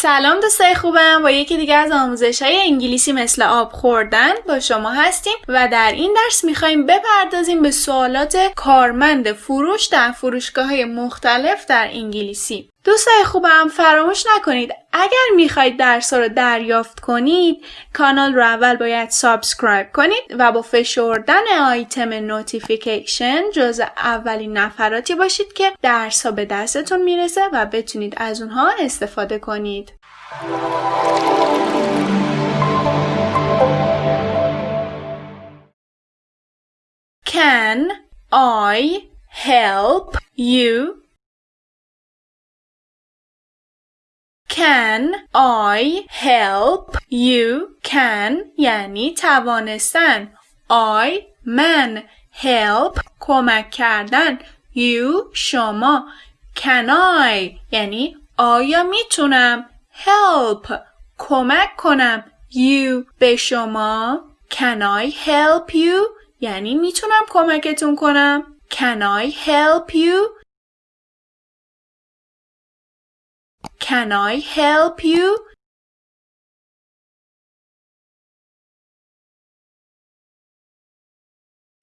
سلام دوستای خوبم. با یکی دیگه از آموزش های انگلیسی مثل آب خوردن با شما هستیم و در این درس می‌خوایم بپردازیم به سوالات کارمند فروش در فروشگاه های مختلف در انگلیسی. دوستای خوبم فراموش نکنید. اگر می‌خواید درس رو دریافت کنید کانال رو اول باید subscribe کنید و با فشردن آیتم notification جز اولین نفراتی باشید که درس به دستتون می‌رسه و بتونید از اونها استفاده کنید. Can I help you? Can I help you? Can یعنی توانستن. I من help کمک کردن. You شما. Can I یعنی آیا می‌تونم help کمک کنم. You به شما. Can I help you? یعنی می‌تونم کمکتون کنم. Can I help you? Can I help you?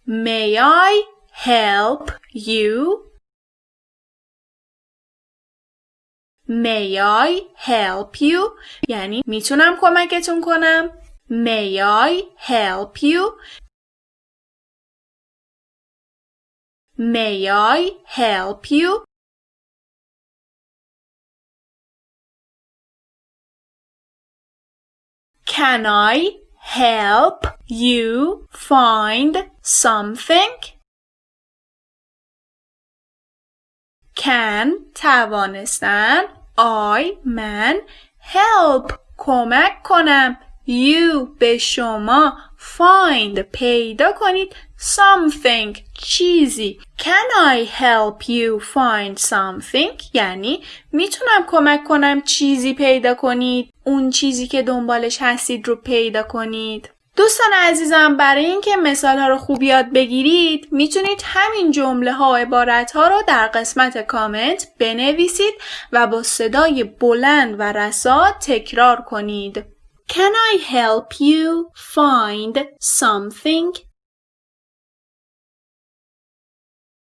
May I help you? May I help you? یعنی میتونم کمکتون کنم؟ May I help you? May I help you? Can I help you find something? Can توانستن I من help کمک کنم you به شما find پیدا کنید something چیزی Can I help you find something یعنی می‌تونم کمک کنم چیزی پیدا کنید اون چیزی که دنبالش هستید رو پیدا کنید دوستان عزیزم برای اینکه مثال ها رو خوب یاد بگیرید می‌تونید همین جمله ها و عبارت ها رو در قسمت کامنت بنویسید و با صدای بلند و رسا تکرار کنید. Can I help you find something?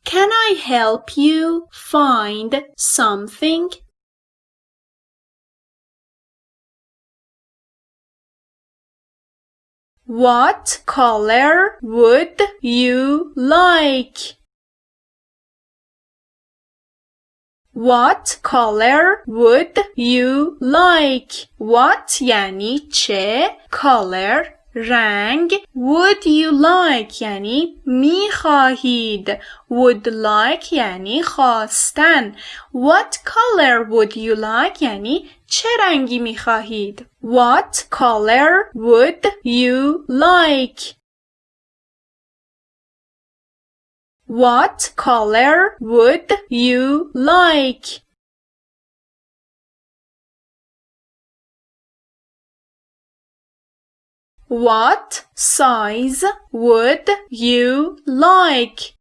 Can I help you find something? What color would you like? What color would you like? What یعنی چه color رنگ would you like یعنی می خواهید would like یعنی خواستن what color would you like یعنی چه رنگی می خواهید what color would you like What color would you like? What size would you like?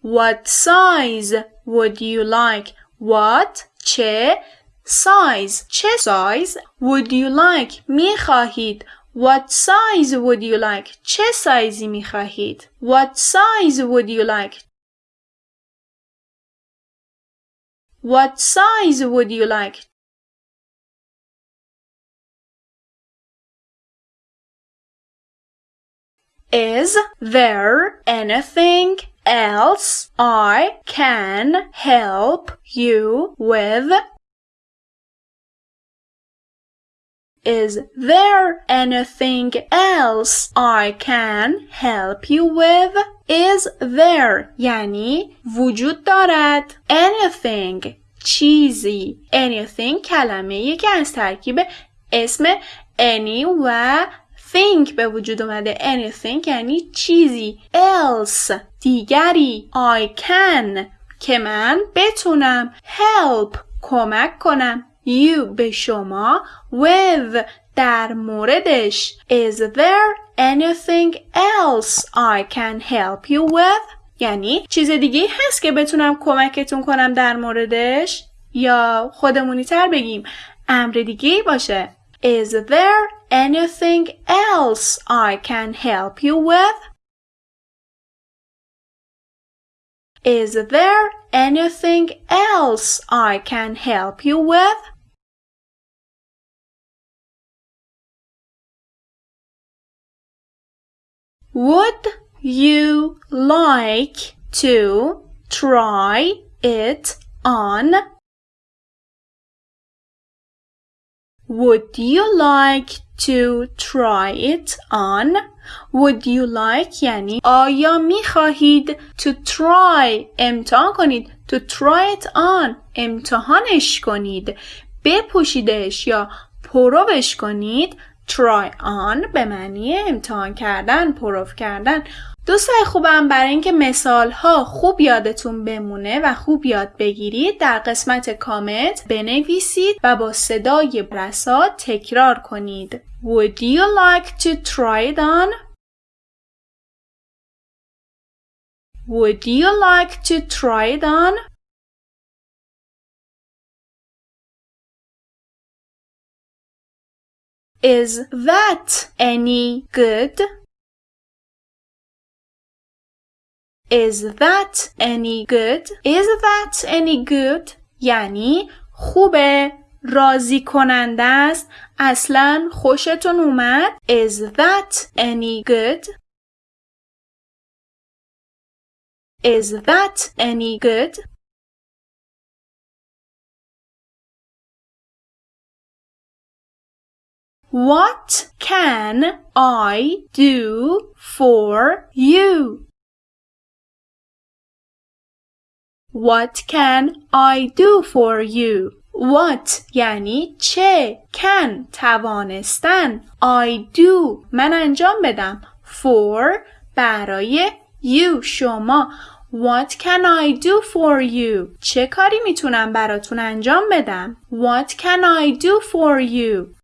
What size would you like? What چه size چه size would you like می خواهید What size would you like چه سایزی می خواهید What size would you like What size would you like Is there anything else I can help you with? Is there anything else I can help you with? Is there yani, وجود دارد anything cheesy? anything کلمه که از ترکیب اسم any و think به وجود اومده. anything یعنی چیزی. else دیگری. I can که من بتونم. help کمک کنم. you به شما. with در موردش. Is there anything else I can help you with? یعنی چیز دیگه هست که بتونم کمکتون کنم در موردش؟ یا خودمونی تر بگیم. امر دیگه باشه. Is there anything else I can help you with? Is there anything else I can help you with? Would you like to try it on? Would you like to try it on? Would you like یعنی آیا می خواهید to try امتحان کنید to try it on امتحانش کنید بپوشیدش یا پروش کنید try on به معنی امتحان کردن پروف کردن دوستای خوبم برای اینکه مثال ها خوب یادتون بمونه و خوب یاد بگیرید در قسمت کامنت بنویسید و با صدای رسا تکرار کنید Would you like to try it on? Would you like to try it on? Is that any good? Is that any good? Is that any good? یعنی خوبه راضی کننده است اصلا خوشتون اومد Is that any good? Is that any good? What can I do for you? What can I do for you? What یعنی چه can توانستن I do من انجام بدم for برای you شما What can I do for you? چه کاری میتونم براتون انجام بدم؟ What can I do for you?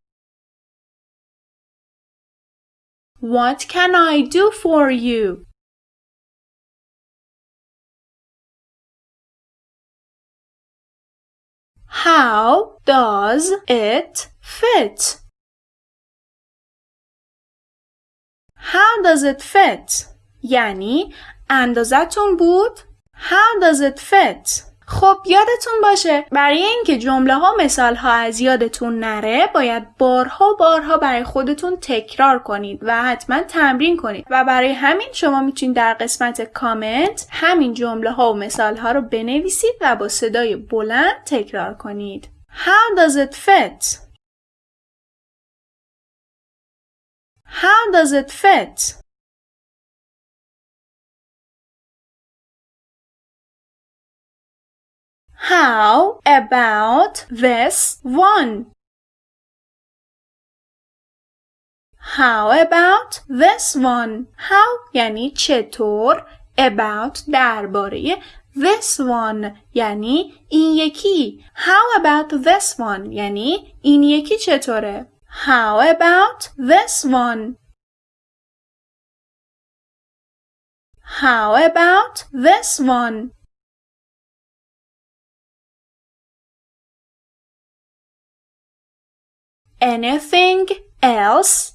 What can I do for you? How does it fit? How does it fit? یعنی اندازتون بود؟ How does it fit? خب یادتون باشه برای اینکه جمله ها مثال ها از یادتون نره باید بارها بارها برای خودتون تکرار کنید و حتما تمرین کنید و برای همین شما می‌تونید در قسمت کامنت همین جمله ها و مثال ها رو بنویسید و با صدای بلند تکرار کنید How does it fit? How does it fit? How about this one? How about this one? How یعنی چطور about درباره this one یعنی این یکی How about this one یعنی این یکی چطوره How about this one? How about this one? Anything else?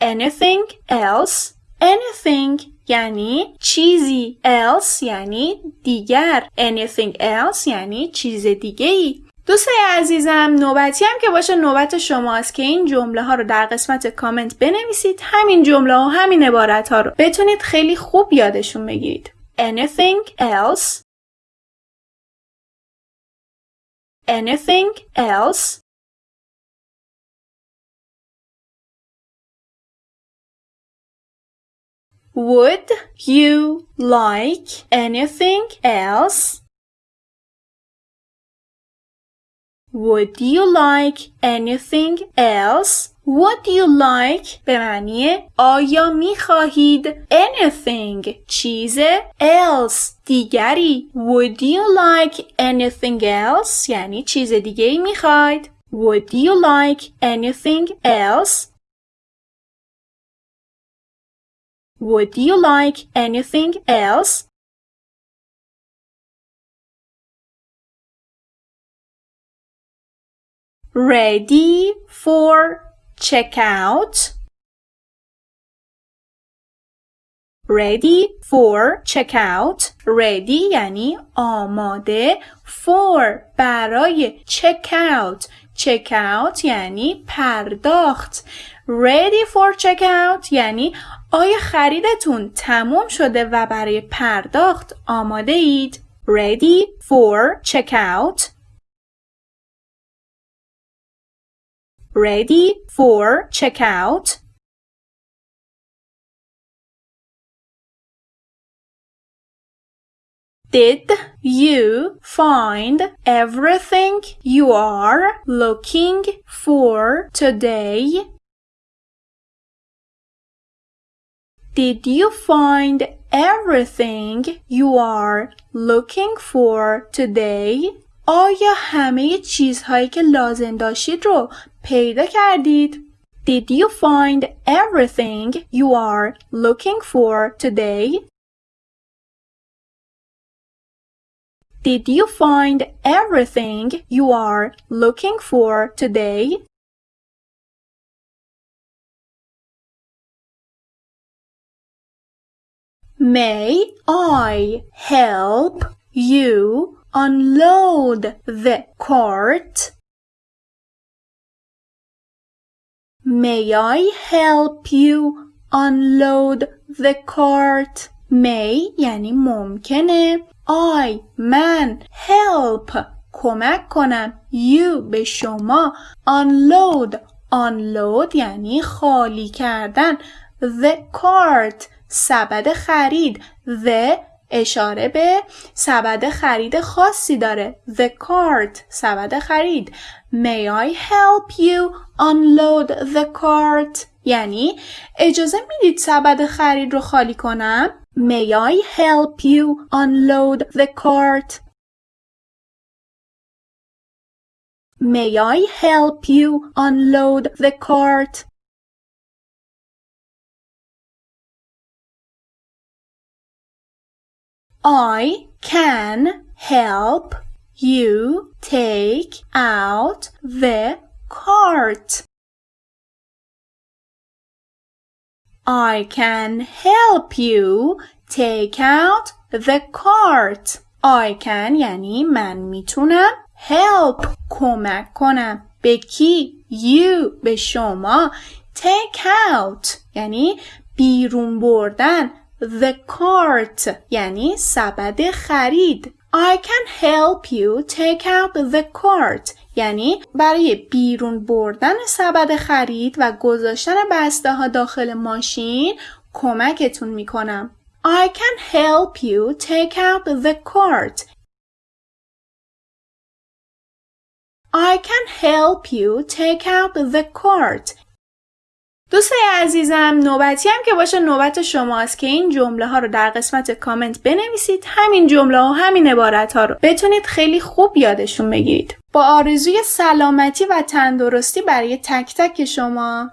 Anything else? Anything یعنی چیزی else یعنی دیگر. Anything else یعنی چیز دیگه ای دوستای عزیزم نوبتی هم که باشه نوبت شماست که این جمله ها رو در قسمت کامنت بنویسید. همین جمله ها همین عبارت ها رو بتونید خیلی خوب یادشون بگیرید. Anything else? Anything else? Would you like anything else? Would you like anything else? What do you like به معنی آیا میخواهید anything چیز else دیگری Would you like anything else? یعنی چیز دیگه ای Would you like anything else? Would you like anything else? Ready for checkout ready for checkout ready یعنی آماده for برای checkout checkout یعنی پرداخت ready for checkout یعنی آیا خریدتون تموم شده و برای پرداخت آماده اید ready for checkout ready for checkout Did you find everything you are looking for today? Did you find everything you are looking for today? آیا همه چیزهایی که لازم داشتید رو پیدا کردید؟ Did you find everything you are looking for today? Did you find everything you are looking for today? May I help you unload the cart? May I help you unload the cart? May یعنی ممکنه I من help کمک کنم you به شما unload unload یعنی خالی کردن the cart سبد خرید the اشاره به سبد خرید خاصی داره the cart سبد خرید may I help you unload the cart یعنی اجازه می‌دید سبد خرید رو خالی کنم May I help you unload the cart? May I help you unload the cart? I can help you take out the cart. I can help you take out the cart. I can یعنی من میتونم help کمک کنم به کی you به شما take out یعنی بیرون بردن the cart یعنی سبد خرید I can help you take out the cart یعنی برای بیرون بردن سبد خرید و گذاشتن بسته ها داخل ماشین کمکتون می‌کنم. I can help you take out the cart. I can help you take out the cart. دوستای عزیزم نوبتی هم که باشه نوبت شماست که این جمله ها رو در قسمت کامنت بنویسید. همین جمله و همین عبارت ها رو بتونید خیلی خوب یادشون بگیرید. با آرزوی سلامتی و تندرستی برای تک تک شما.